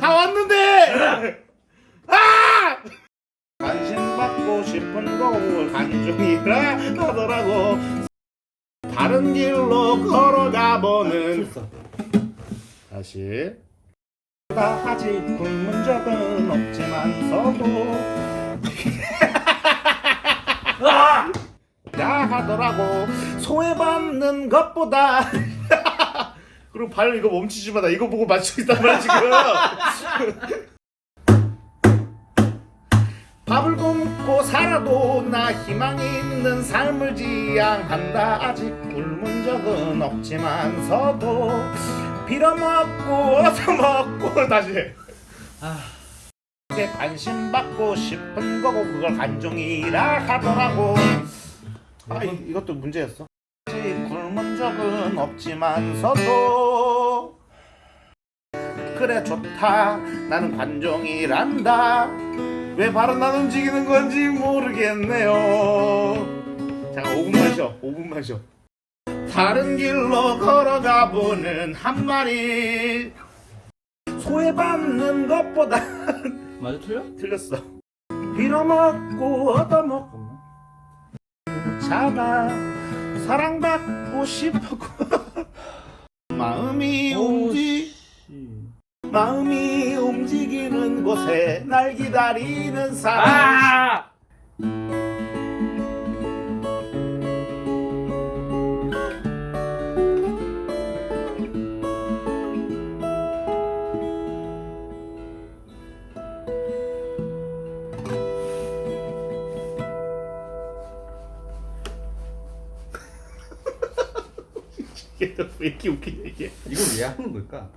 다 왔는데! 아! 관심 받고 싶은 걸 간중이라 하더라고. 다른 길로 걸어가 보는. 다시. 다 아직 굶은 적은 없지만서도. 야 하더라고. 소외받는 것보다 그리고 발 이거 멈추지 마. 나 이거 보고 맞추고 있단 말이야 지금. 밥을 굶고 살아도 나 희망 있는 삶을 지향한다. 아직 굶은 적은 없지만서도 빌어먹고 얻어먹고 다시. 해. 내 관심 받고 싶은 거고 그걸 간종이라 하더라고. 아 이, 이것도 문제였어. 아직 굶은 적은 없지만서도 그래 좋다. 나는 관종이란다. 왜 바로 난 움직이는 건지 모르겠네요. 잠깐 5분만 쉬어 5분만 쉬어 다른 길로 걸어가 보는 한 마리. 소외받는 것보다 맞아 틀려? 틀렸어. 빌어먹고 얻어먹고 잡아 사랑받고 싶었고 마음이 움직 마음이 움직이는 곳에 날 기다리는 사람. 아! 이게 왜 이렇게 웃기냐 이게 이걸 왜 하는 걸까?